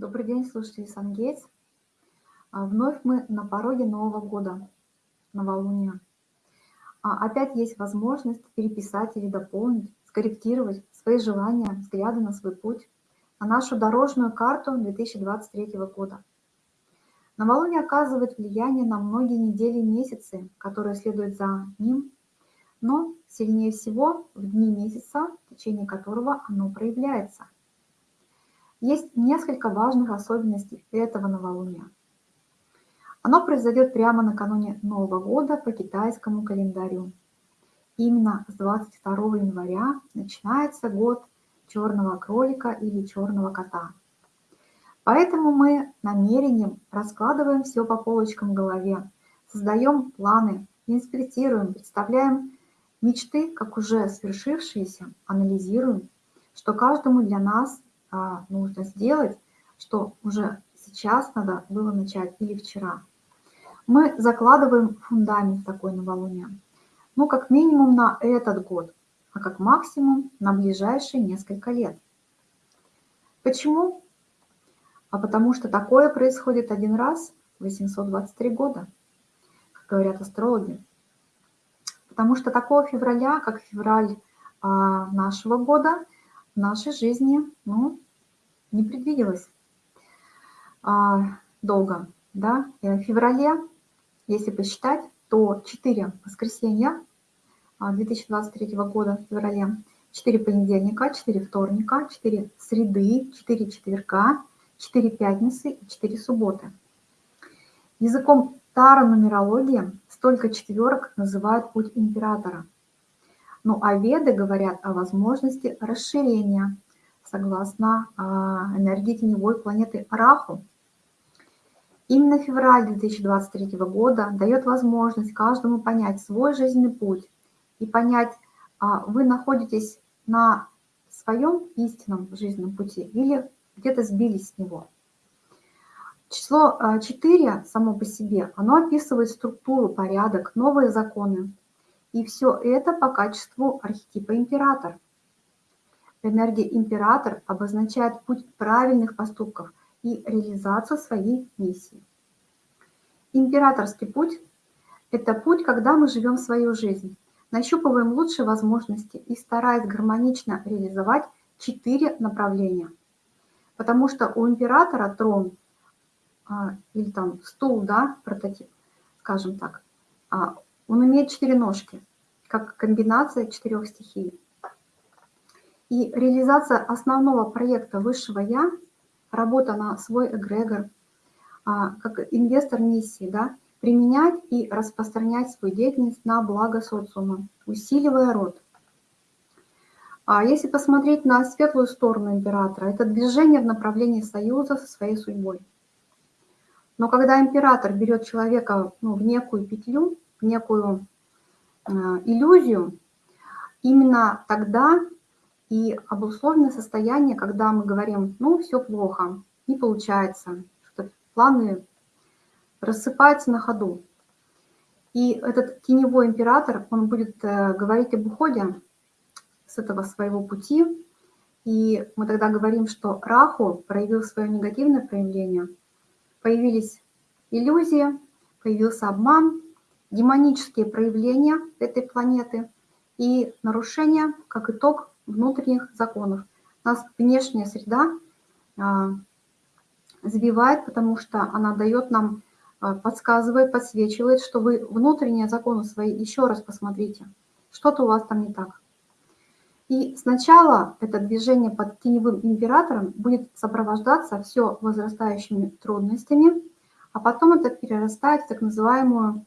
Добрый день, слушатели Сангейтс. А, Вновь мы на пороге Нового года, новолуния. А, Опять есть возможность переписать или дополнить, скорректировать свои желания, взгляды на свой путь, на нашу дорожную карту 2023 года. Новолуние оказывает влияние на многие недели и месяцы, которые следуют за ним, но сильнее всего в дни месяца, в течение которого оно проявляется – есть несколько важных особенностей этого новолуния. Оно произойдет прямо накануне Нового года по китайскому календарю. Именно с 22 января начинается год черного кролика или черного кота. Поэтому мы намерением раскладываем все по полочкам в голове, создаем планы, инспектируем, представляем мечты, как уже свершившиеся, анализируем, что каждому для нас а, нужно сделать, что уже сейчас надо было начать или вчера. Мы закладываем фундамент такой новолуния. Ну, как минимум на этот год, а как максимум на ближайшие несколько лет. Почему? А потому что такое происходит один раз в 823 года, как говорят астрологи. Потому что такого февраля, как февраль а, нашего года, нашей жизни ну, не предвиделось а, долго. Да? И в феврале, если посчитать, то 4 воскресенья 2023 а, года в феврале, 4 понедельника, 4 вторника, 4 среды, 4 четверга, 4 пятницы и 4 субботы. Языком таро-нумерологии столько четверок называют путь императора – ну а веды говорят о возможности расширения согласно а, энергии теневой планеты Раху. Именно февраль 2023 года дает возможность каждому понять свой жизненный путь и понять, а, вы находитесь на своем истинном жизненном пути или где-то сбились с него. Число 4 а, само по себе, оно описывает структуру, порядок, новые законы, и все это по качеству архетипа император. Энергия император обозначает путь правильных поступков и реализацию своей миссии. Императорский путь – это путь, когда мы живем свою жизнь, нащупываем лучшие возможности и стараясь гармонично реализовать четыре направления. Потому что у императора трон а, или там стул, да, прототип, скажем так, а, он имеет четыре ножки, как комбинация четырех стихий. И реализация основного проекта высшего «Я», работа на свой эгрегор, а, как инвестор миссии, да, применять и распространять свою деятельность на благо социума, усиливая род. А если посмотреть на светлую сторону императора, это движение в направлении союза со своей судьбой. Но когда император берет человека ну, в некую петлю, некую э, иллюзию, именно тогда и обусловлено состояние, когда мы говорим, ну, все плохо, не получается, что планы рассыпаются на ходу. И этот теневой император, он будет э, говорить об уходе с этого своего пути, и мы тогда говорим, что Раху проявил свое негативное проявление, появились иллюзии, появился обман, демонические проявления этой планеты и нарушения, как итог, внутренних законов. Нас внешняя среда а, сбивает, потому что она дает нам, а, подсказывает, подсвечивает, что вы внутренние законы свои еще раз посмотрите. Что-то у вас там не так. И сначала это движение под теневым императором будет сопровождаться все возрастающими трудностями, а потом это перерастает в так называемую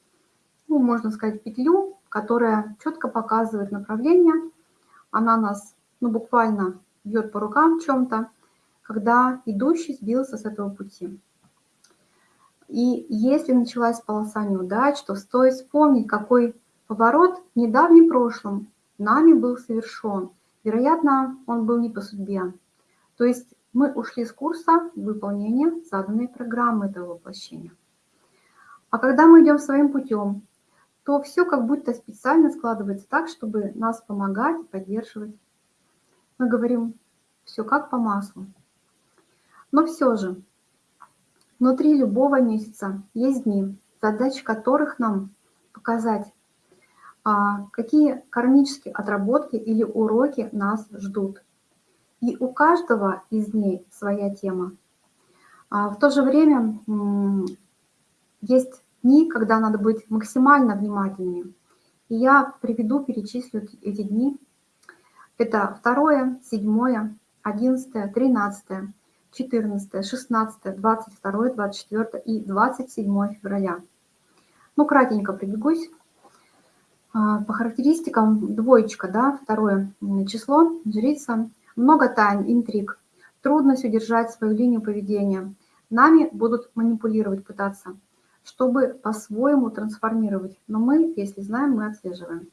ну, можно сказать, петлю, которая четко показывает направление. Она нас, ну, буквально бьет по рукам в чем-то, когда идущий сбился с этого пути. И если началась полоса неудач, то стоит вспомнить, какой поворот в недавнем прошлом нами был совершен. Вероятно, он был не по судьбе. То есть мы ушли с курса выполнения заданной программы этого воплощения. А когда мы идем своим путем, то все как будто специально складывается так, чтобы нас помогать, поддерживать. Мы говорим, все как по маслу. Но все же, внутри любого месяца есть дни, задача которых нам показать, а, какие кармические отработки или уроки нас ждут. И у каждого из дней своя тема. А в то же время есть дни, когда надо быть максимально внимательными. И я приведу, перечислю эти дни. Это 2, 7, 11, 13, 14, 16, 22, 24 и 27 февраля. Ну, кратенько пробегусь. А, по характеристикам двоечка, да, второе число, жрица, много тайн, интриг, трудность удержать свою линию поведения. Нами будут манипулировать, пытаться, чтобы по-своему трансформировать. Но мы, если знаем, мы отслеживаем.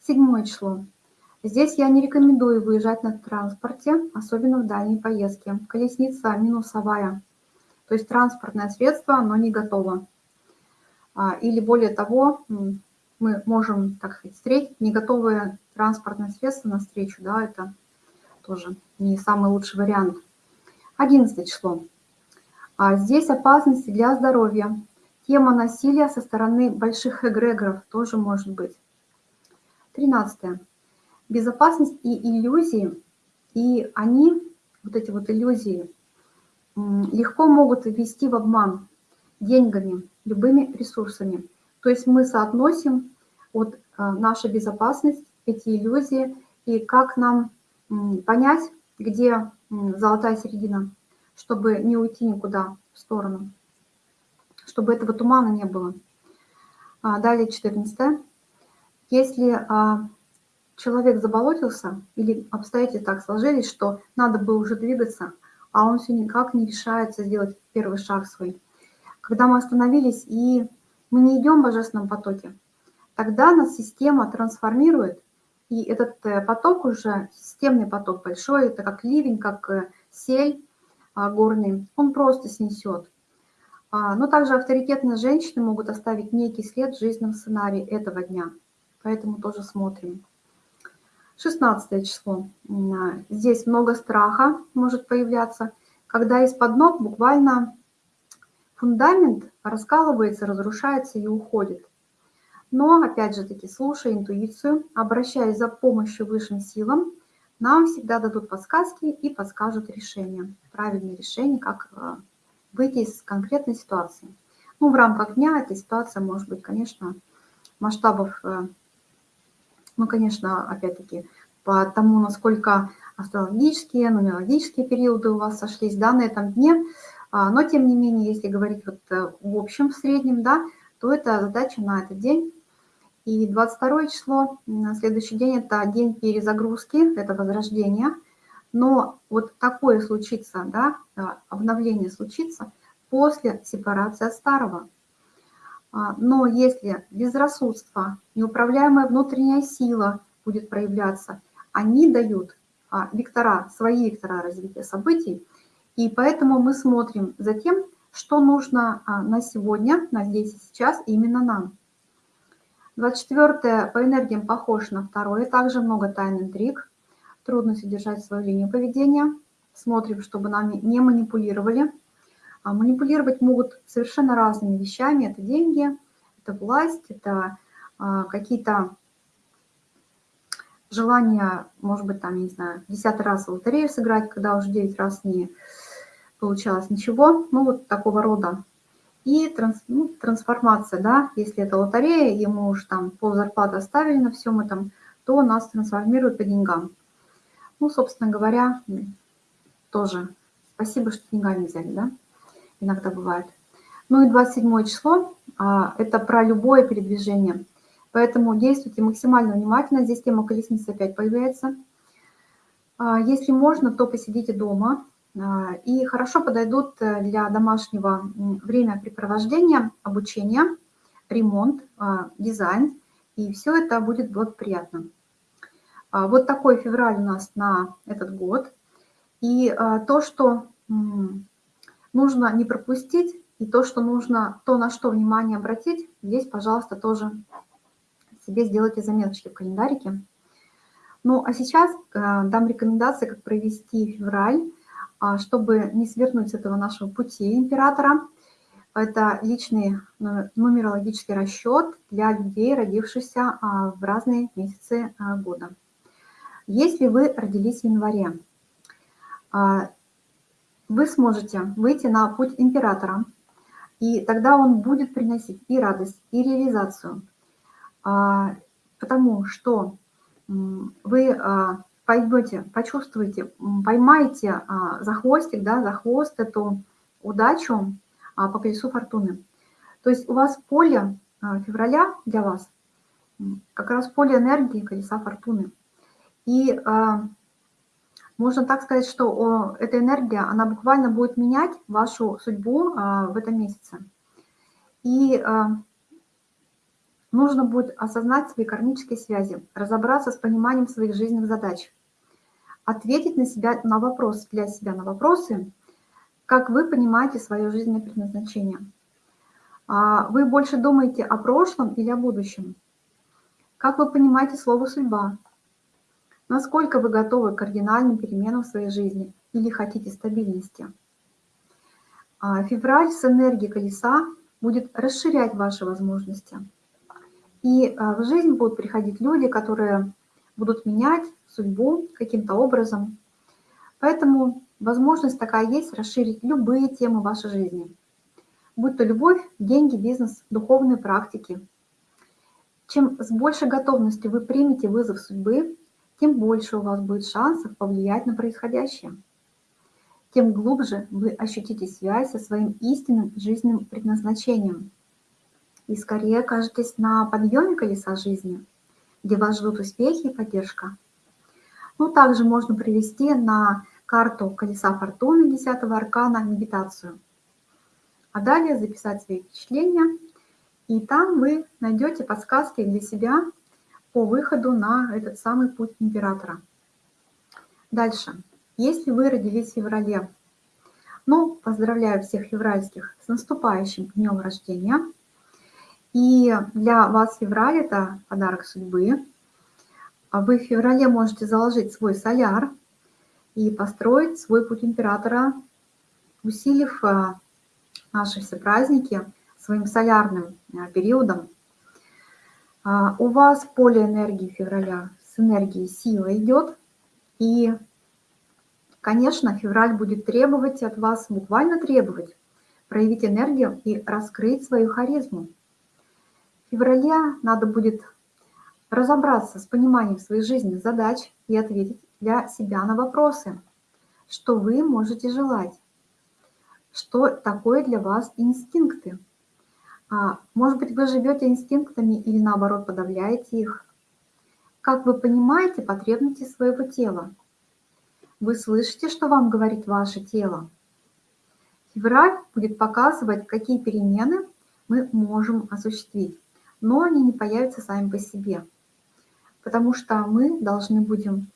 Седьмое число. Здесь я не рекомендую выезжать на транспорте, особенно в дальней поездке. Колесница минусовая, то есть транспортное средство, оно не готово. А, или более того, мы можем, так сказать, встретить не готовое транспортное средство на встречу, да, это тоже не самый лучший вариант. 11 число. А здесь опасности для здоровья. Тема насилия со стороны больших эгрегоров тоже может быть. 13. Безопасность и иллюзии. И они, вот эти вот иллюзии, легко могут ввести в обман деньгами, любыми ресурсами. То есть мы соотносим вот э, наша безопасность, эти иллюзии, и как нам понять, где золотая середина, чтобы не уйти никуда в сторону, чтобы этого тумана не было. А далее 14. Если а, человек заболотился или обстоятельства так сложились, что надо было уже двигаться, а он все никак не решается сделать первый шаг свой. Когда мы остановились и мы не идем в божественном потоке, тогда нас система трансформирует, и этот э, поток уже, системный поток большой, это как ливень, как э, сель а, горный, он просто снесет. А, но также авторитетные женщины могут оставить некий след в жизненном сценарии этого дня. Поэтому тоже смотрим. 16 число. А, здесь много страха может появляться, когда из-под ног буквально Фундамент раскалывается, разрушается и уходит. Но, опять же таки, слушая интуицию, обращаясь за помощью высшим силам, нам всегда дадут подсказки и подскажут решение, правильное решение, как э, выйти из конкретной ситуации. Ну, в рамках дня эта ситуация может быть, конечно, масштабов, э, ну, конечно, опять-таки, по тому, насколько астрологические, нумерологические периоды у вас сошлись да, на этом дне – а, но, тем не менее, если говорить вот э, в общем, в среднем, да, то это задача на этот день. И 22 число, на следующий день, это день перезагрузки, это возрождение. Но вот такое случится, да, э, обновление случится после сепарации от старого. А, но если безрассудство, неуправляемая внутренняя сила будет проявляться, они дают а, вектора, свои вектора развития событий – и поэтому мы смотрим за тем, что нужно а, на сегодня, на здесь и сейчас именно нам. 24 по энергиям похож на второе, также много тайн интриг, трудно содержать свою линию поведения. Смотрим, чтобы нами не манипулировали. А манипулировать могут совершенно разными вещами. Это деньги, это власть, это а, какие-то желания, может быть, там, не знаю, десятый раз в лотерею сыграть, когда уже 9 раз не получалось ничего, ну вот такого рода. И транс, ну, трансформация, да, если это лотерея, ему уж там пол зарплаты оставили на всем этом, то нас трансформируют по деньгам. Ну, собственно говоря, тоже спасибо, что деньгами взяли, да, иногда бывает. Ну и 27 число, а, это про любое передвижение. Поэтому действуйте максимально внимательно. Здесь тема колесницы опять появляется. А, если можно, то посидите дома, а, и хорошо подойдут э, для домашнего времяпрепровождения, обучения, ремонт, а, дизайн, и все это будет благоприятно. А, вот такой февраль у нас на этот год. И то, что нужно не пропустить, и то, что нужно, то, на что внимание обратить, здесь, пожалуйста, тоже себе сделайте заметочки в календарике. Ну, а сейчас э, дам рекомендации, как провести февраль а, чтобы не свернуть с этого нашего пути императора. Это личный нумерологический расчет для людей, родившихся а, в разные месяцы а, года. Если вы родились в январе, вы сможете выйти на путь императора, и тогда он будет приносить и радость, и реализацию, потому что вы пойдете, почувствуете, поймаете а, за хвостик, да, за хвост эту удачу а, по колесу фортуны. То есть у вас поле а, февраля для вас, как раз поле энергии колеса фортуны. И а, можно так сказать, что эта энергия, она буквально будет менять вашу судьбу а, в этом месяце. И а, нужно будет осознать свои кармические связи, разобраться с пониманием своих жизненных задач ответить на себя на вопрос, для себя на вопросы, как вы понимаете свое жизненное предназначение. Вы больше думаете о прошлом или о будущем? Как вы понимаете слово «судьба»? Насколько вы готовы к кардинальным переменам в своей жизни или хотите стабильности? А февраль с энергией колеса будет расширять ваши возможности. И а, в жизнь будут приходить люди, которые будут менять судьбу каким-то образом. Поэтому возможность такая есть расширить любые темы вашей жизни. Будь то любовь, деньги, бизнес, духовные практики. Чем с большей готовностью вы примете вызов судьбы, тем больше у вас будет шансов повлиять на происходящее. Тем глубже вы ощутите связь со своим истинным жизненным предназначением. И скорее окажетесь на подъеме колеса жизни – где вас ждут успехи и поддержка. Ну, также можно привести на карту колеса фортуны 10 аркана медитацию. А далее записать свои впечатления, и там вы найдете подсказки для себя по выходу на этот самый путь императора. Дальше. Если вы родились в феврале, ну, поздравляю всех февральских с наступающим днем рождения – и для вас февраль – это подарок судьбы. Вы в феврале можете заложить свой соляр и построить свой путь императора, усилив а, наши все праздники своим солярным а, периодом. У вас поле энергии февраля с энергией сила идет. И, конечно, февраль будет требовать от вас, буквально требовать, проявить энергию и раскрыть свою харизму. В феврале надо будет разобраться с пониманием своих жизненных задач и ответить для себя на вопросы, что вы можете желать, что такое для вас инстинкты. А, может быть, вы живете инстинктами или наоборот подавляете их. Как вы понимаете потребности своего тела? Вы слышите, что вам говорит ваше тело? Февраль будет показывать, какие перемены мы можем осуществить но они не появятся сами по себе, потому что мы должны будем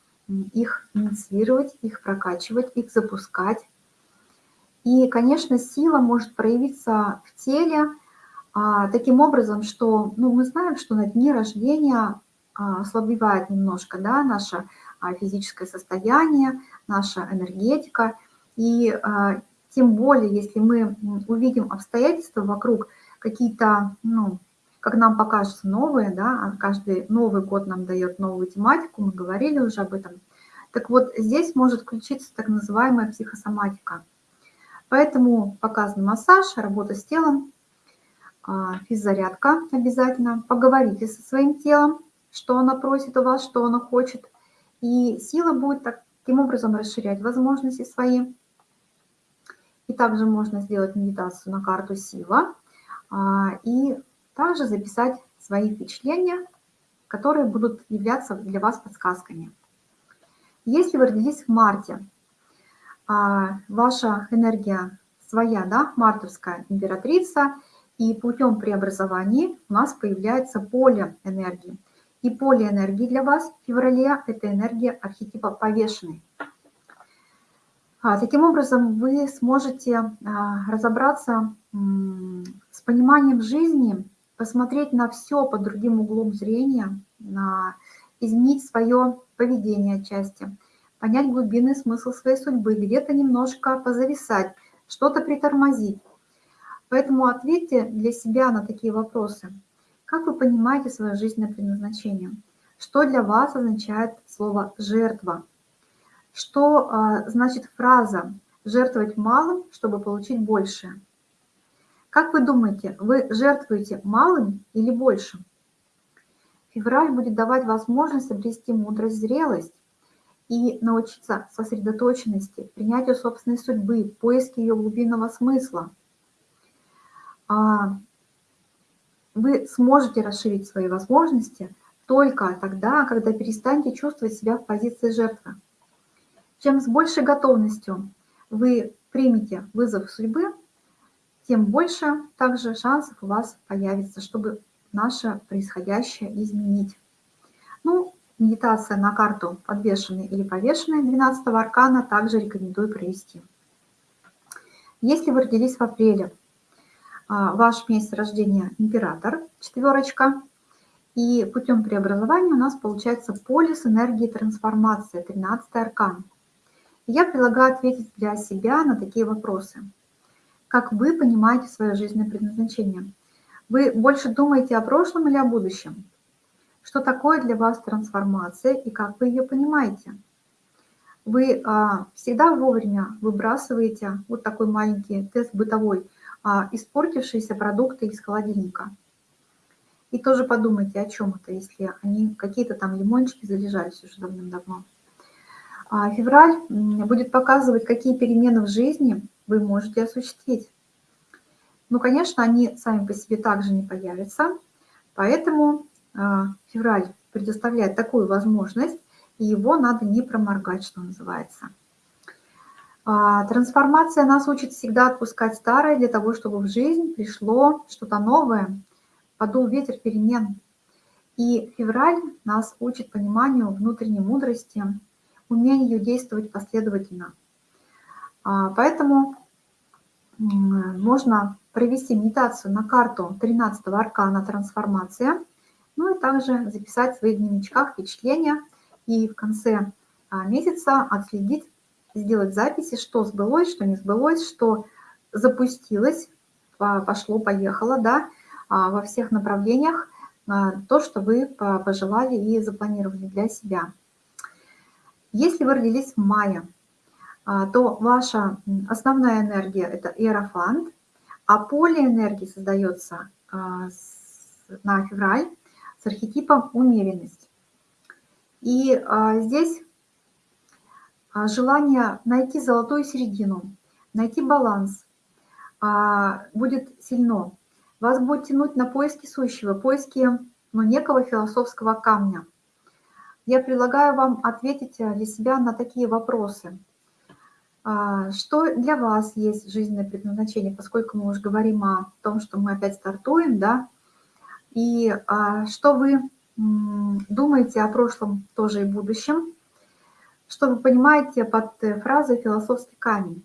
их инициировать, их прокачивать, их запускать. И, конечно, сила может проявиться в теле а, таким образом, что ну, мы знаем, что на дне рождения а, ослабевает немножко да, наше а, физическое состояние, наша энергетика. И а, тем более, если мы увидим обстоятельства вокруг, какие-то ну, как нам покажется новые, да, а каждый Новый год нам дает новую тематику, мы говорили уже об этом. Так вот, здесь может включиться так называемая психосоматика. Поэтому показан массаж, работа с телом, физзарядка обязательно. Поговорите со своим телом, что оно просит у вас, что оно хочет. И сила будет таким образом расширять возможности свои. И также можно сделать медитацию на карту сила. А, и также записать свои впечатления, которые будут являться для вас подсказками. Если вы родились в марте, а, ваша энергия своя, да, мартовская императрица, и путем преобразования у нас появляется поле энергии. И поле энергии для вас в феврале – это энергия архетипа повешенный. А, таким образом, вы сможете а, разобраться с пониманием жизни посмотреть на все под другим углом зрения, на, изменить свое поведение отчасти, понять глубинный смысл своей судьбы, где-то немножко позависать, что-то притормозить. Поэтому ответьте для себя на такие вопросы. Как вы понимаете свое жизненное предназначение? Что для вас означает слово «жертва»? Что а, значит фраза «жертвовать малым, чтобы получить большее»? Как вы думаете, вы жертвуете малым или большим? Февраль будет давать возможность обрести мудрость, зрелость и научиться сосредоточенности, принятию собственной судьбы, поиске ее глубинного смысла. А, вы сможете расширить свои возможности только тогда, когда перестанете чувствовать себя в позиции жертвы. Чем с большей готовностью вы примете вызов судьбы, тем больше также шансов у вас появится, чтобы наше происходящее изменить. Ну, медитация на карту подвешенной или повешенной 12 аркана также рекомендую провести. Если вы родились в апреле, ваш месяц рождения император, четверочка, и путем преобразования у нас получается полис энергии трансформации, 13 аркан. Я предлагаю ответить для себя на такие вопросы. Как вы понимаете свое жизненное предназначение? Вы больше думаете о прошлом или о будущем? Что такое для вас трансформация и как вы ее понимаете? Вы а, всегда вовремя выбрасываете вот такой маленький тест бытовой, а, испортившиеся продукты из холодильника. И тоже подумайте, о чем это, если они какие-то там лимончики залежались уже давным-давно. А февраль будет показывать, какие перемены в жизни вы можете осуществить. Ну, конечно, они сами по себе также не появятся, поэтому а, февраль предоставляет такую возможность, и его надо не проморгать, что называется. А, трансформация нас учит всегда отпускать старое для того, чтобы в жизнь пришло что-то новое, подул ветер перемен. И февраль нас учит пониманию внутренней мудрости, умению действовать последовательно. А, поэтому можно провести медитацию на карту 13 аркана «Трансформация», ну и также записать в своих дневничках впечатления и в конце а, месяца отследить, сделать записи, что сбылось, что не сбылось, что запустилось, пошло, поехало, да, а, во всех направлениях, то, что вы пожелали и запланировали для себя. Если вы родились в мае, а, то ваша основная энергия – это иерофант, а поле энергии создается а, на февраль с архетипом умеренность. И а, здесь желание найти золотую середину, найти баланс будет сильно. Вас будет тянуть на поиски сущего, поиски ну, некого философского камня – я предлагаю вам ответить э, для себя на такие вопросы. А, что для вас есть жизненное предназначение, поскольку мы уже говорим о том, что мы опять стартуем, да, и а, что вы думаете о прошлом тоже и будущем, что вы понимаете под э, фразой «философский камень».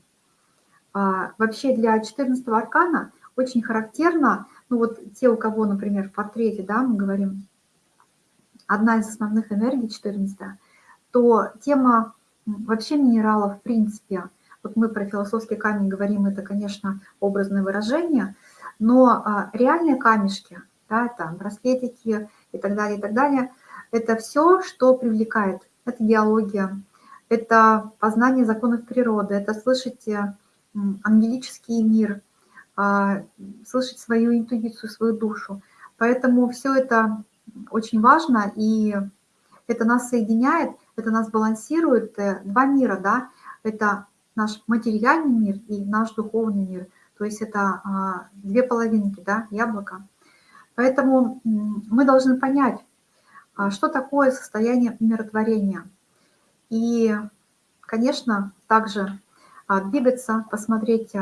А, вообще для 14 аркана очень характерно, ну вот те, у кого, например, в портрете, да, мы говорим одна из основных энергий, 14 то тема вообще минералов в принципе, вот мы про философский камень говорим, это, конечно, образное выражение, но а, реальные камешки, да, там браслетики и так далее, и так далее, это все, что привлекает. Это биология, это познание законов природы, это слышать э, ангелический мир, а, слышать свою интуицию, свою душу. Поэтому все это очень важно, и это нас соединяет, это нас балансирует. Э, два мира, да, это наш материальный мир и наш духовный мир. То есть это а, две половинки, да, яблоко. Поэтому мы должны понять, а, что такое состояние умиротворения. И, конечно, также а, двигаться, посмотреть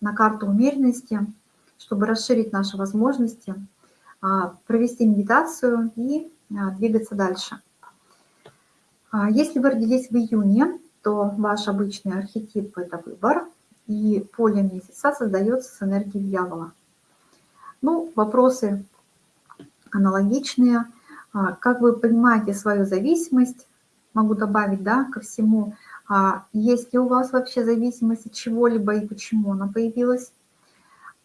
на карту умеренности, чтобы расширить наши возможности – а, провести медитацию и а, двигаться дальше. А, если вы родились в июне, то ваш обычный архетип – это выбор, и поле месяца создается с энергией дьявола. Ну, вопросы аналогичные. Как вы понимаете свою зависимость, могу добавить, да, ко всему, а, есть ли у вас вообще зависимость от чего-либо и почему она появилась.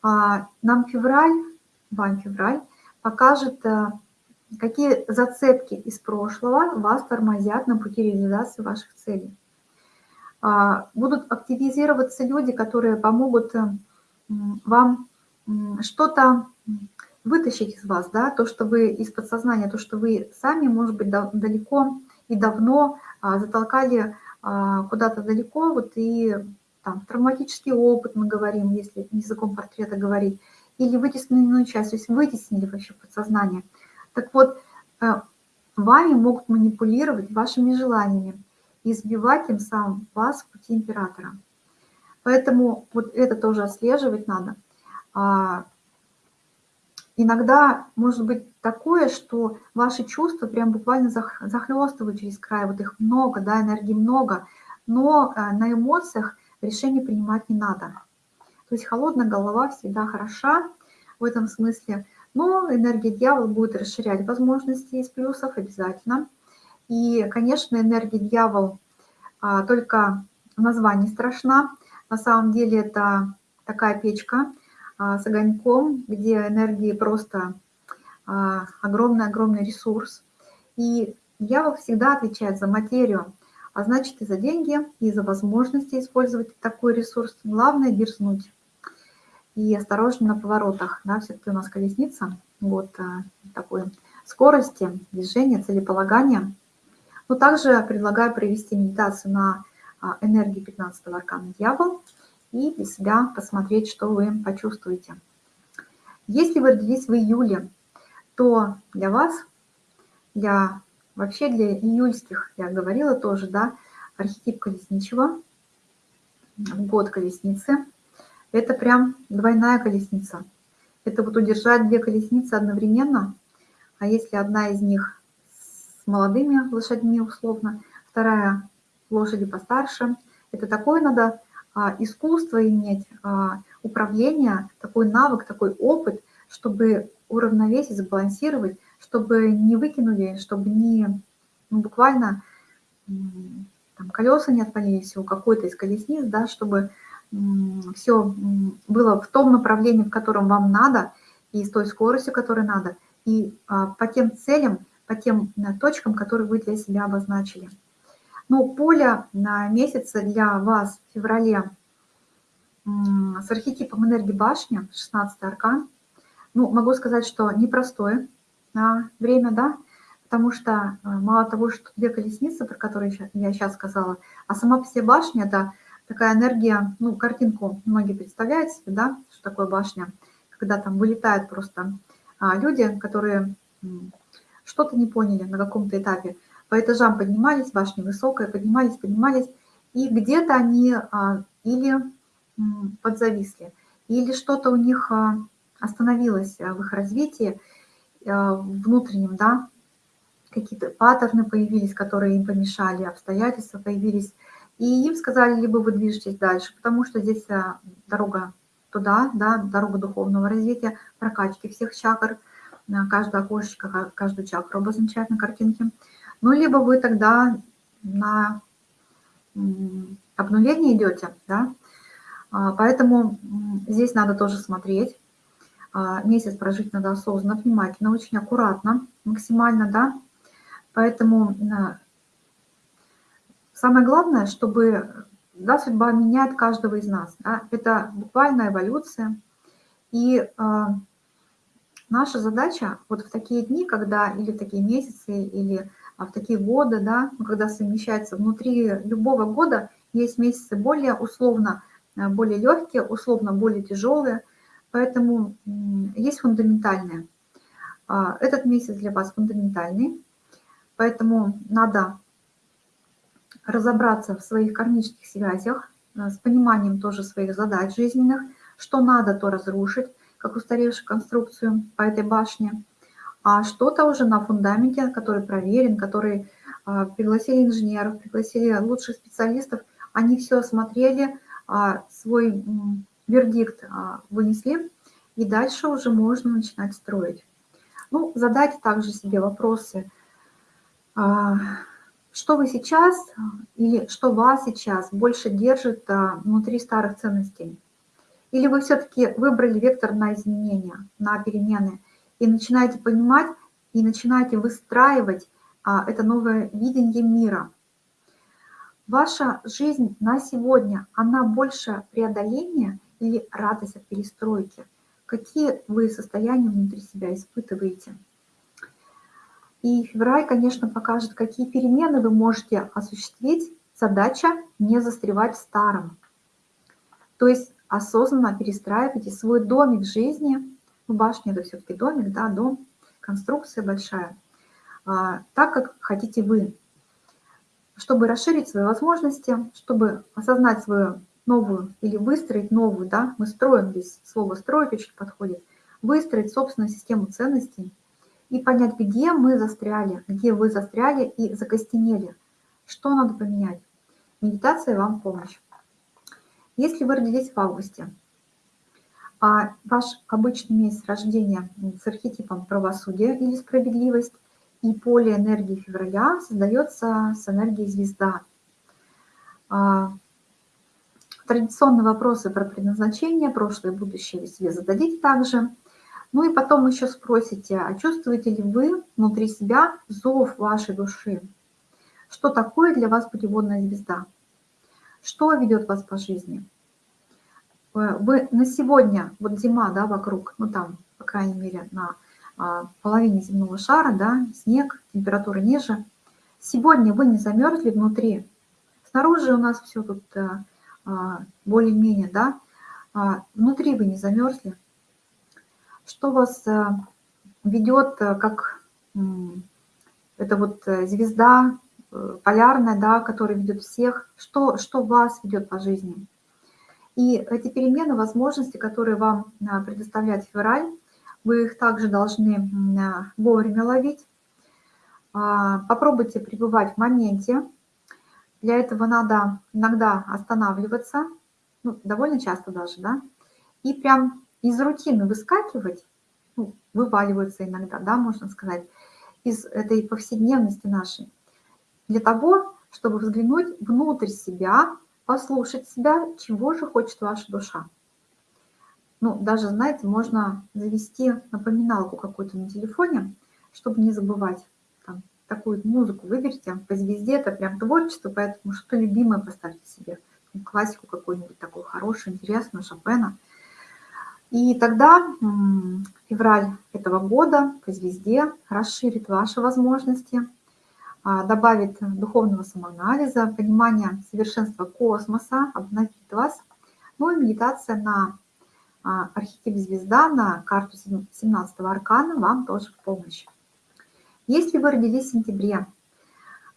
А, нам февраль, вам февраль, покажет, а, какие зацепки из прошлого вас тормозят на пути реализации ваших целей. А, будут активизироваться люди, которые помогут э, вам что-то вытащить из вас, да, то, что вы из подсознания, то, что вы сами, может быть, далеко и давно а, затолкали а, куда-то далеко, вот и там травматический опыт мы говорим, если языком портрета говорить, или вытесненную часть, то есть вытеснили вообще подсознание. Так вот, э, вами могут манипулировать вашими желаниями и сбивать тем самым вас в пути императора. Поэтому вот это тоже отслеживать надо. Иногда может быть такое, что ваши чувства прям буквально захлестывают через край, вот их много, да, энергии много, но э, на эмоциях решение принимать не надо. То есть холодная голова всегда хороша в этом смысле, но энергия дьявола будет расширять возможности из плюсов обязательно. И, конечно, энергия дьявол а, только в названии страшна. На самом деле это такая печка с огоньком, где энергии просто а, огромный-огромный ресурс. И дьявол всегда отвечает за материю, а значит и за деньги, и за возможности использовать такой ресурс. Главное – дерзнуть. И осторожно на поворотах, да, все-таки у нас колесница, вот а, такой скорости, движения, целеполагания. Но также предлагаю провести медитацию на а, энергии 15 аркана «Дьявол» и для себя посмотреть, что вы почувствуете. Если вы родились в июле, то для вас, для вообще для июльских, я говорила тоже, да, архетип колесничего, год колесницы, это прям двойная колесница. Это вот удержать две колесницы одновременно, а если одна из них с молодыми лошадьми условно, вторая лошади постарше, это такое надо искусство иметь, а, управление, такой навык, такой опыт, чтобы уравновесить, сбалансировать, чтобы не выкинули, чтобы не ну, буквально там, колеса не отвалились у какой-то из колесниц, да, чтобы все было в том направлении, в котором вам надо, и с той скоростью, которой надо, и а, по тем целям, по тем э, точкам, которые вы для себя обозначили. Но поле на месяца для вас в феврале с архетипом энергии башни, 16 аркан, ну, могу сказать, что непростое время, да, потому что э, мало того, что две колесницы, про которые я сейчас сказала, а сама по себе башня – это такая энергия, ну, картинку многие представляют себе, да, что такое башня, когда там вылетают просто а, люди, которые что-то не поняли на каком-то этапе, по этажам поднимались, башня высокая, поднимались, поднимались, и где-то они а, или подзависли, или что-то у них а, остановилось в их развитии внутреннем, да, какие-то паттерны появились, которые им помешали, обстоятельства появились, и им сказали, либо вы движетесь дальше, потому что здесь а, дорога туда, да, дорога духовного развития, прокачки всех чакр, каждое окошечко, каждую чакру обозначает на картинке. Ну, либо вы тогда на обнуление идете, да, а, поэтому здесь надо тоже смотреть. А, месяц прожить надо осознанно, внимательно, очень аккуратно, максимально, да. Поэтому Самое главное, чтобы да, судьба меняет каждого из нас. Да? Это буквально эволюция. И наша задача вот в такие дни, когда или в такие месяцы, или а, в такие годы, да, ну, когда совмещается внутри любого года, есть месяцы более условно, э, более легкие, условно более тяжелые, поэтому есть фундаментальные. А, этот месяц для вас фундаментальный, поэтому надо разобраться в своих кармических связях, э, с пониманием тоже своих задач жизненных, что надо, то разрушить, как устаревшую конструкцию по этой башне, а что-то уже на фундаменте, который проверен, который а, пригласили инженеров, пригласили лучших специалистов, они все осмотрели, а, свой вердикт а, вынесли, и дальше уже можно начинать строить. Ну, задайте также себе вопросы, что вы сейчас или что вас сейчас больше держит внутри старых ценностей? Или вы все-таки выбрали вектор на изменения, на перемены и начинаете понимать и начинаете выстраивать а, это новое видение мира. Ваша жизнь на сегодня, она больше преодоления или радость от перестройки? Какие вы состояния внутри себя испытываете? И февраль, конечно, покажет, какие перемены вы можете осуществить. Задача не застревать в старом. То есть осознанно перестраивайте свой домик жизни. Ну, башня – это все-таки домик, да, дом, конструкция большая. А, так, как хотите вы, чтобы расширить свои возможности, чтобы осознать свою новую или выстроить новую, да, мы строим здесь, слово «строить» очень подходит, выстроить собственную систему ценностей и понять, где мы застряли, где вы застряли и закостенели, что надо поменять. Медитация вам помощь. Если вы родились в августе, а ваш обычный месяц рождения с архетипом правосудия или справедливость, и поле энергии февраля создается с энергией звезда. А, традиционные вопросы про предназначение, прошлое и будущее вы себе зададите также. Ну и потом еще спросите, а чувствуете ли вы внутри себя зов вашей души? Что такое для вас путеводная звезда? Что ведет вас по жизни? Э, вы на сегодня, вот зима, да, вокруг, ну там, по крайней мере, на а, половине земного шара, да, снег, температура ниже. Сегодня вы не замерзли внутри. Снаружи у нас все тут э, а, более-менее, да. А, внутри вы не замерзли. Что вас э, ведет, как это вот звезда полярная, да, которая ведет всех, что, что вас ведет по жизни. И эти перемены, возможности, которые вам предоставляет февраль, вы их также должны вовремя ловить. А, попробуйте пребывать в моменте. Для этого надо иногда останавливаться, ну, довольно часто даже, да, и прям из рутины выскакивать, ну, вываливаться иногда, да, можно сказать, из этой повседневности нашей, для того, чтобы взглянуть внутрь себя, послушать себя, чего же хочет ваша душа. Ну, даже, знаете, можно завести напоминалку какую-то на телефоне, чтобы не забывать. Там, такую музыку выберите по звезде, это прям творчество, поэтому что любимое поставьте себе. Классику какую-нибудь такую хорошую, интересную, Шопена. И тогда февраль этого года по звезде расширит ваши возможности, добавит духовного самоанализа, понимания совершенства космоса, обновит вас. Ну и медитация на а, архетип звезда на карту 17 аркана вам тоже в помощь. Если вы родились в сентябре,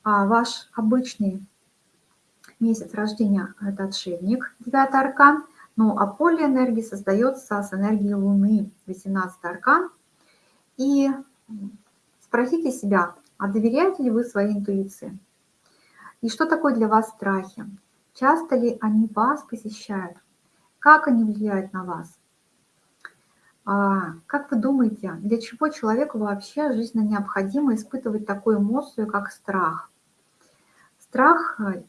а, ваш обычный месяц рождения – это отшельник, 9 аркан, ну а поле энергии создается с энергией Луны, 18 аркан. И спросите себя, а доверяете ли вы своей интуиции? И что такое для вас страхи? Часто ли они вас посещают? Как они влияют на вас? А, как вы думаете, для чего человеку вообще жизненно необходимо испытывать такую эмоцию, как страх? Страх э,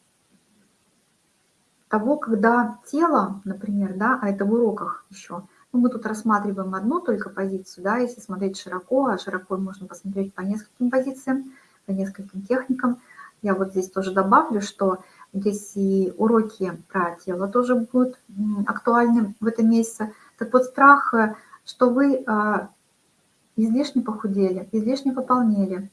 того, когда тело, например, да, а это в уроках еще, мы тут рассматриваем одну только позицию, да, если смотреть широко, а широко можно посмотреть по нескольким позициям, по нескольким техникам. Я вот здесь тоже добавлю, что Здесь и уроки про тело тоже будут актуальны в этом месяце. Так вот, страх, э, что вы а, излишне похудели, излишне пополнели,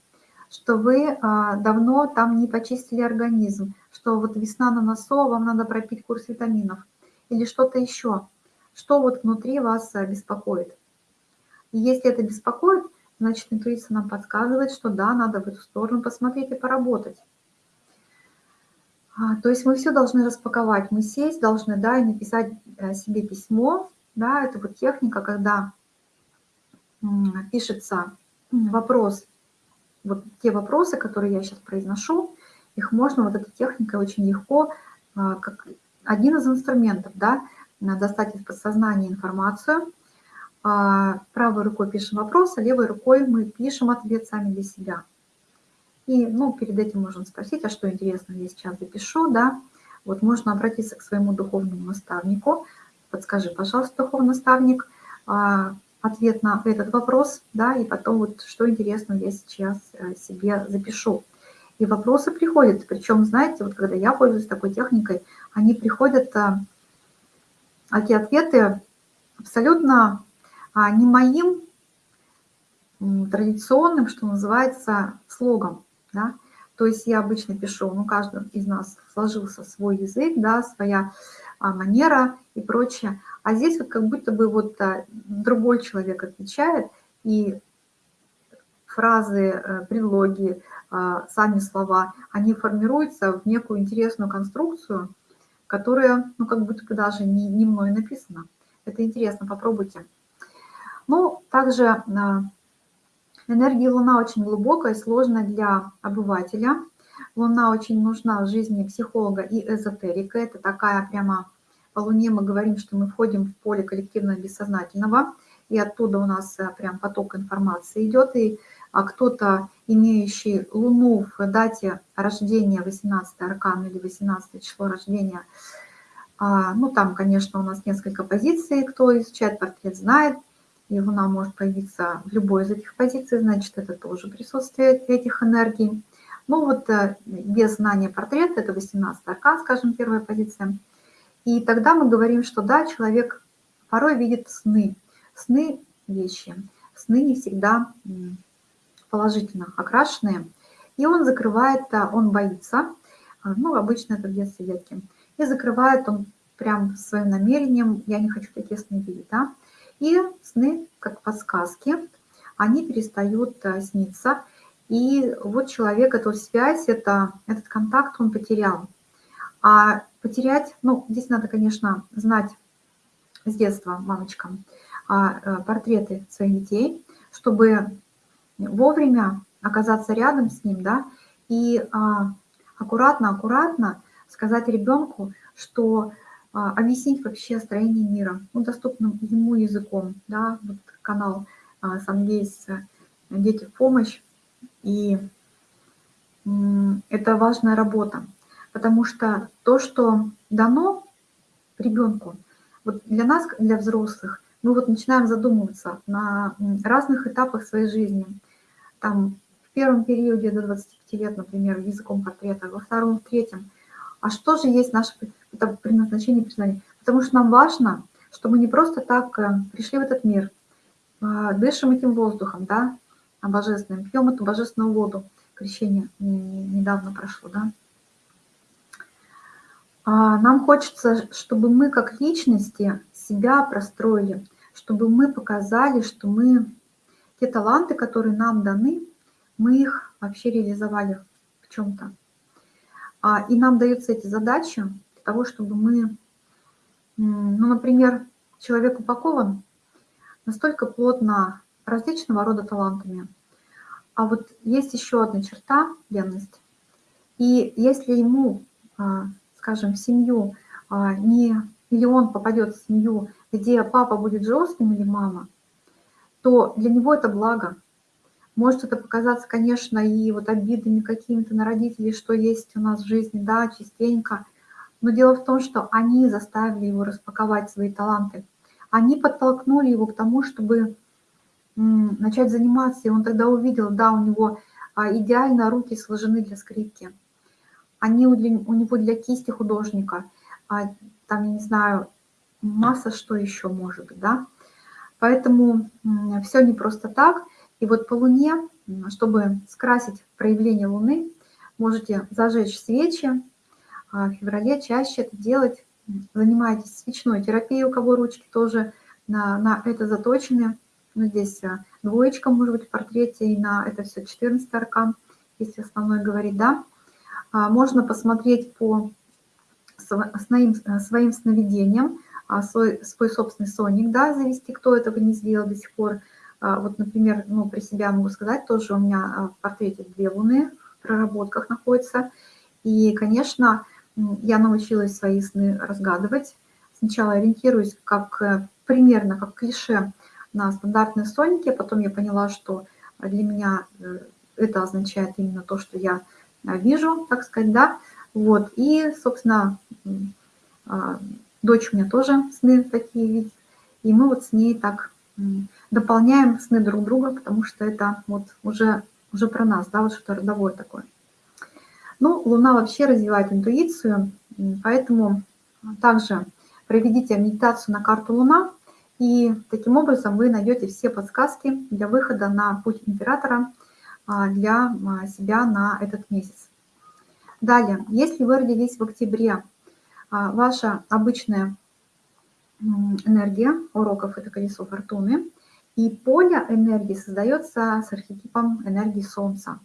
что вы а, давно там не почистили организм, что вот весна на носу, вам надо пропить курс витаминов или что-то еще, что вот внутри вас э, беспокоит. И если это беспокоит, значит, интуиция нам подсказывает, что да, надо в эту сторону посмотреть и поработать. А, то есть мы все должны распаковать, мы сесть должны, да, и написать э, себе письмо, да, это вот техника, когда пишется вопрос, вот те вопросы, которые я сейчас произношу, их можно вот этой техникой очень легко, а, как один из инструментов, да, достать из подсознания информацию, а, правой рукой пишем вопрос, а левой рукой мы пишем ответ сами для себя. И, ну, перед этим можно спросить, а что интересно я сейчас запишу, да. Вот можно обратиться к своему духовному наставнику. Подскажи, пожалуйста, духовный наставник, а, ответ на этот вопрос, да, и потом вот что интересно я сейчас э, себе запишу. И вопросы приходят, причем, знаете, вот когда я пользуюсь такой техникой, они приходят, эти ответы абсолютно а, не моим традиционным, что называется, слогом, да, то есть я обычно пишу, ну, каждый из нас сложился свой язык, да, своя а, манера и прочее, а здесь вот как будто бы вот а, другой человек отвечает, и фразы, э, предлоги, сами слова, они формируются в некую интересную конструкцию, которая, ну, как будто бы даже не, не мной написана. Это интересно, попробуйте. Ну, также а, энергия Луна очень глубокая сложная для обывателя. Луна очень нужна в жизни психолога и эзотерика. Это такая прямо по Луне мы говорим, что мы входим в поле коллективного бессознательного, и оттуда у нас а, прям поток информации идет, и а кто-то, имеющий Луну в дате рождения, 18 аркан или 18 число рождения, а, ну там, конечно, у нас несколько позиций, кто изучает портрет, знает, и Луна может появиться в любой из этих позиций, значит, это тоже присутствие этих энергий. Ну вот э, без знания портрета, это 18 аркан, скажем, первая позиция. И тогда мы говорим, что да, человек порой видит сны, сны вещи, сны не всегда положительно окрашенные, и он закрывает, а, он боится, а, ну, обычно это в детстве детки, и закрывает он прям своим намерением, я не хочу такие сны видеть, да, и сны, как подсказки, они перестают а, сниться, и вот человек эту связь, это, этот контакт он потерял. А потерять, ну, здесь надо, конечно, знать с детства мамочкам портреты своих детей, чтобы вовремя оказаться рядом с ним, да, и аккуратно-аккуратно сказать ребенку, что а, объяснить вообще строение мира, ну, доступным ему языком, да, вот канал а, Сангейс «Дети в помощь», и это важная работа, потому что то, что дано ребенку, вот для нас, для взрослых, мы вот начинаем задумываться на разных этапах своей жизни. Там в первом периоде до 25 лет, например, языком портрета, во втором, в третьем. А что же есть наше предназначение признания? Потому что нам важно, что мы не просто так э, пришли в этот мир, а, дышим этим воздухом, да, божественным, пьем эту божественную воду. Крещение недавно прошло, да. А, нам хочется, чтобы мы как личности себя простроили, чтобы мы показали, что мы те таланты, которые нам даны, мы их вообще реализовали в чем-то. А, и нам даются эти задачи для того, чтобы мы, ну, например, человек упакован настолько плотно различного рода талантами. А вот есть еще одна черта – ленность. И если ему, а, скажем, в семью а, не, или он попадет в семью, где папа будет жестким или мама, то для него это благо. Может это показаться, конечно, и вот обидами какими-то на родителей, что есть у нас в жизни, да, частенько. Но дело в том, что они заставили его распаковать свои таланты. Они подтолкнули его к тому, чтобы начать заниматься. И он тогда увидел, да, у него а, идеально руки сложены для скрипки. Они у, для, у него для кисти художника. А, там, я не знаю, масса что еще может да. Поэтому все не просто так. И вот по Луне, чтобы скрасить проявление Луны, можете зажечь свечи. А в феврале чаще это делать. Занимайтесь свечной терапией, у кого ручки тоже на, на это заточены. Ну, здесь а, двоечка может быть в портрете, и на это все 14 аркан, если основной говорить, да. А можно посмотреть по своим, своим сновидениям, свой, свой собственный соник, да, завести, кто этого не сделал до сих пор. А, вот, например, ну, при себя могу сказать, тоже у меня а, в портрете две луны в проработках находятся. И, конечно, я научилась свои сны разгадывать. Сначала ориентируюсь как э, примерно как клише на стандартные соники, потом я поняла, что для меня э, это означает именно то, что я вижу, так сказать, да. Вот, и, собственно, а, дочь у меня тоже сны такие видит, и мы вот с ней так дополняем сны друг друга, потому что это вот уже, уже про нас, да, вот что-то родовое такое. Ну, Луна вообще развивает интуицию, поэтому также проведите медитацию на карту Луна, и таким образом вы найдете все подсказки для выхода на путь императора а, для а, себя на этот месяц. Далее, если вы родились в октябре, а, ваша обычная энергия уроков – это колесо фортуны, и поле энергии создается с архетипом энергии Солнца.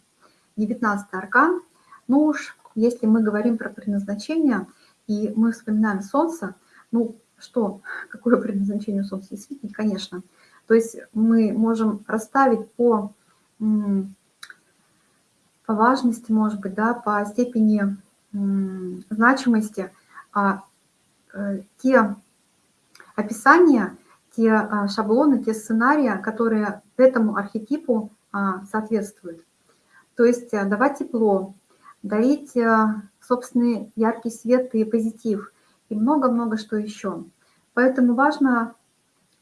19 аркан. Ну уж, если мы говорим про предназначение, и мы вспоминаем Солнце, ну что, какое предназначение Солнца? Действительно, конечно. То есть мы можем расставить по, по важности, может быть, да, по степени значимости а, те описания, те а, шаблоны, те сценарии, которые этому архетипу а, соответствуют. То есть э, давать тепло, дарить э, собственный яркий свет и позитив, и много-много что еще. Поэтому важно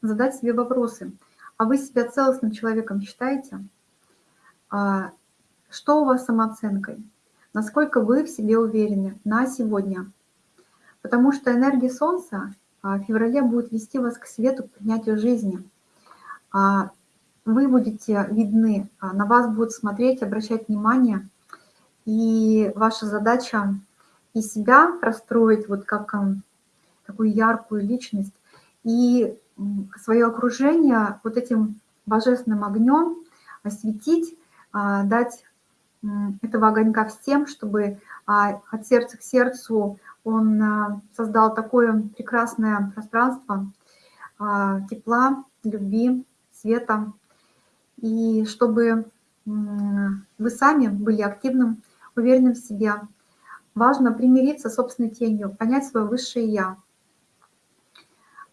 задать себе вопросы. А вы себя целостным человеком считаете? А что у вас самооценкой? Насколько вы в себе уверены на сегодня? Потому что энергия Солнца в феврале будет вести вас к свету, к принятию жизни. А вы будете видны, а на вас будут смотреть, обращать внимание. И ваша задача и себя простроить вот как такую яркую личность, и свое окружение вот этим божественным огнем осветить, а, дать этого огонька всем, чтобы а, от сердца к сердцу он а, создал такое прекрасное пространство тепла, любви, света, и чтобы вы сами были активным, уверенным в себе. Важно примириться с собственной тенью, понять свое высшее «я».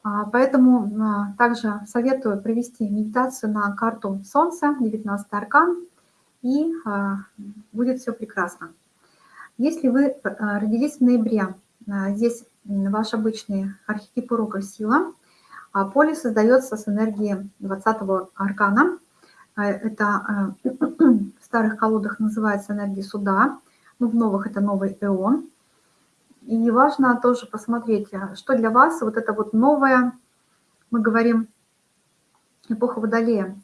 Поэтому также советую провести медитацию на карту Солнца, 19 аркан, и а, будет все прекрасно. Если вы а, родились в ноябре, а, здесь ваш обычный архетип урока сила, а поле создается с энергией 20-го аркана. Это в старых колодах называется энергия суда, ну, в новых это новый эон. И важно тоже посмотреть, что для вас вот это вот новое, мы говорим, эпоха Водолея,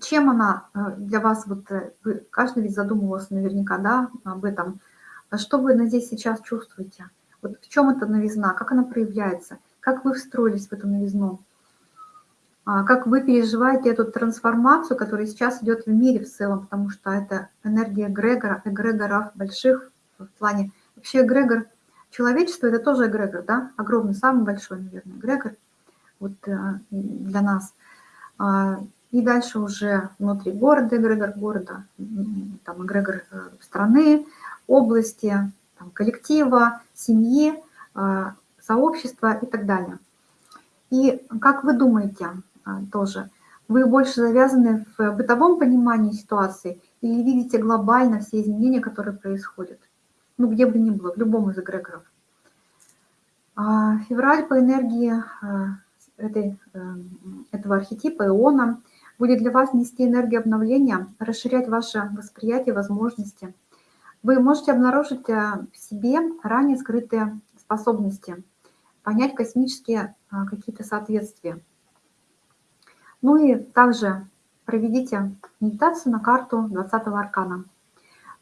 чем она э, для вас, вот э, каждый ведь задумывался наверняка, да, об этом. А что вы здесь сейчас чувствуете? Вот в чем эта новизна, как она проявляется, как вы встроились в эту новизну, а как вы переживаете эту трансформацию, которая сейчас идет в мире в целом, потому что это энергия эгрегора, эгрегоров больших в плане. Вообще эгрегор человечества – это тоже эгрегор, да, огромный, самый большой, наверное, эгрегор вот э, для нас а, и дальше уже внутри города, эгрегор города, там эгрегор э, страны, области, там, коллектива, семьи, э, сообщества и так далее. И как вы думаете э, тоже, вы больше завязаны в бытовом понимании ситуации или видите глобально все изменения, которые происходят? Ну, где бы ни было, в любом из эгрегоров. А, февраль по энергии этой, этого архетипа, иона – будет для вас нести энергию обновления, расширять ваше восприятие, возможности. Вы можете обнаружить э, в себе ранее скрытые способности, понять космические э, какие-то соответствия. Ну и также проведите медитацию на карту 20 аркана.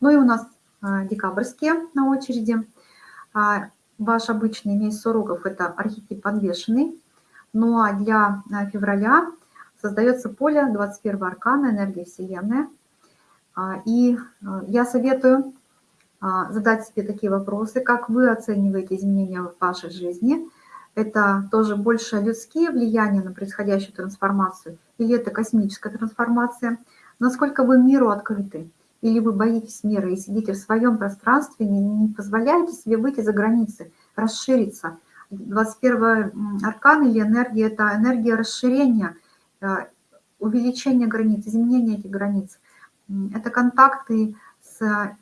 Ну и у нас э, декабрьские на очереди. А, ваш обычный месяц уроков – это архетип подвешенный. Ну а для февраля создается поле 21 аркана, энергия Вселенной. А, и а, я советую а, задать себе такие вопросы, как вы оцениваете изменения в вашей жизни. Это тоже больше людские влияния на происходящую трансформацию или это космическая трансформация? Насколько вы миру открыты? Или вы боитесь мира и сидите в своем пространстве, не, не позволяете себе выйти за границы, расшириться? 21 аркан или энергия – это энергия расширения – увеличение границ, изменение этих границ. это контакты с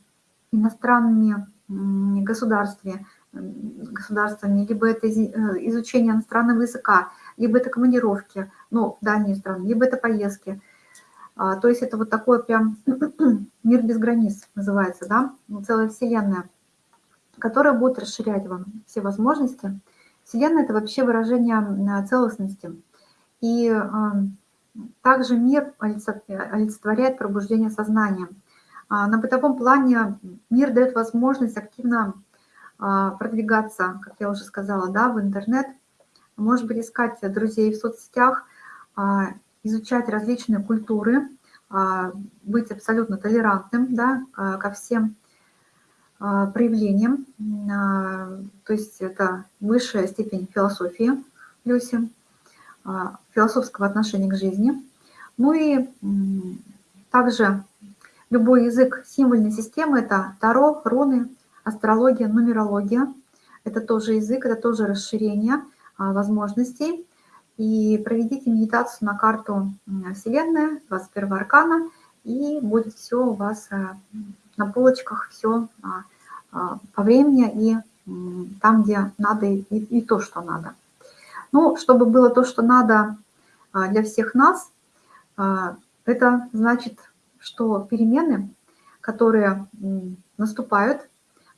иностранными государствами, государствами, либо это э, изучение иностранного языка, либо это командировки, ну, дальние страны, либо это поездки. А, то есть это вот такой прям мир без границ называется, да, ну, целая вселенная, которая будет расширять вам все возможности. Вселенная – это вообще выражение целостности. И также мир олицетворяет пробуждение сознания. А, на бытовом плане мир дает возможность активно а, продвигаться, как я уже сказала, да, в интернет, может быть, искать друзей в соцсетях, а, изучать различные культуры, быть абсолютно толерантным да, ко всем проявлениям. То есть это высшая степень философии Люси, философского отношения к жизни. Ну и также любой язык символьной системы – это Таро, руны, астрология, нумерология. Это тоже язык, это тоже расширение а, возможностей. И проведите медитацию на карту Вселенная, 21 аркана, и будет все у вас а, на полочках, все а, по времени и там, где надо, и, и то, что надо. Ну, чтобы было то, что надо для всех нас, это значит, что перемены, которые наступают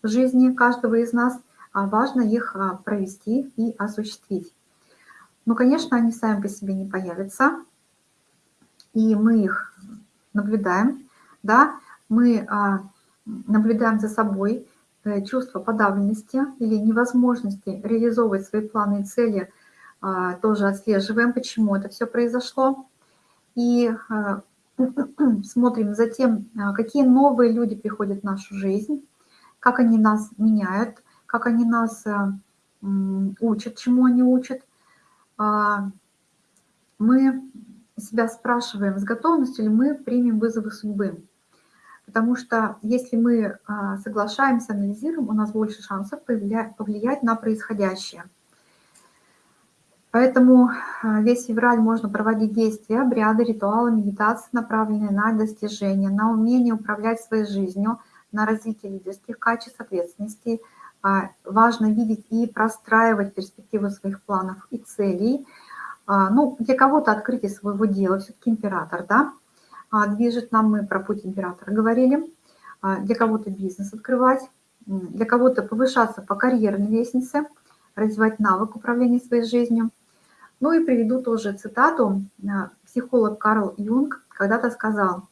в жизни каждого из нас, а важно их а, провести и осуществить. Ну, конечно, они сами по себе не появятся, и мы их наблюдаем, да, мы а, наблюдаем за собой э, чувство подавленности или невозможности реализовывать свои планы и цели, тоже отслеживаем, почему это все произошло, и смотрим за тем, какие новые люди приходят в нашу жизнь, как они нас меняют, как они нас учат, чему они учат. А, мы себя спрашиваем, с готовностью ли мы примем вызовы судьбы. Потому что если мы а, соглашаемся, анализируем, у нас больше шансов повлиять на происходящее. Поэтому а, весь февраль можно проводить действия, обряды, ритуалы, медитации, направленные на достижение, на умение управлять своей жизнью – на развитие лидерских качеств, ответственности. А, важно видеть и простраивать перспективы своих планов и целей. А, ну, для кого-то открытие своего дела, все-таки император, да, движет нам, мы про путь императора говорили. Для кого-то бизнес открывать, для кого-то повышаться по карьерной лестнице, развивать навык управления своей жизнью. Ну и приведу тоже цитату. Психолог Карл Юнг когда-то сказал,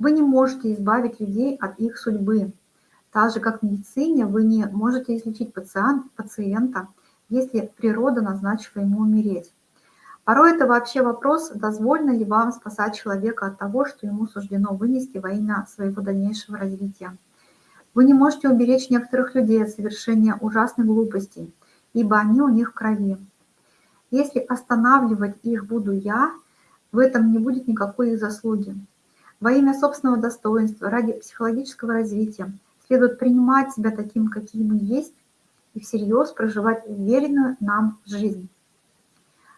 вы не можете избавить людей от их судьбы. Так же, как в медицине, вы не можете излечить пациент, пациента, если природа назначила ему умереть. Порой это вообще вопрос, дозволено ли вам спасать человека от того, что ему суждено вынести во имя своего дальнейшего развития. Вы не можете уберечь некоторых людей от совершения ужасных глупостей, ибо они у них в крови. Если останавливать их буду я, в этом не будет никакой их заслуги. Во имя собственного достоинства, ради психологического развития следует принимать себя таким, каким мы есть, и всерьез проживать уверенную нам жизнь.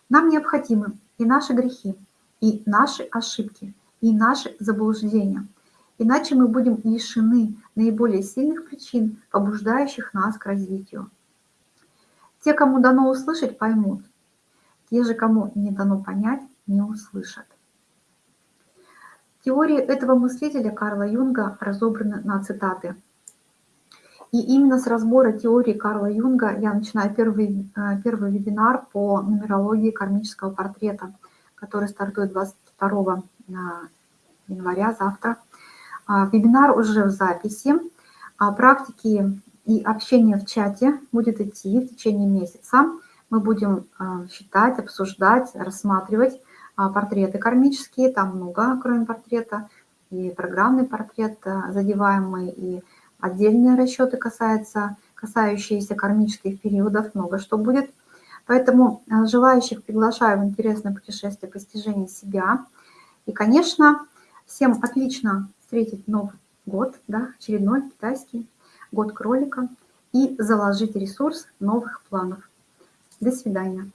Нам необходимы и наши грехи, и наши ошибки, и наши заблуждения. Иначе мы будем лишены наиболее сильных причин, побуждающих нас к развитию. Те, кому дано услышать, поймут. Те же, кому не дано понять, не услышат. Теории этого мыслителя Карла Юнга разобраны на цитаты. И именно с разбора теории Карла Юнга я начинаю первый, э, первый вебинар по нумерологии кармического портрета, который стартует 22 э, января, завтра. А, вебинар уже в записи. А практики и общение в чате будет идти в течение месяца. Мы будем э, считать, обсуждать, рассматривать а, портреты кармические, там много, кроме портрета, и программный портрет э, задеваемый, и отдельные расчеты касаются, касающиеся кармических периодов, много что будет. Поэтому желающих приглашаю в интересное путешествие постижения себя. И, конечно, всем отлично встретить Новый год, да, очередной китайский год кролика, и заложить ресурс новых планов. До свидания.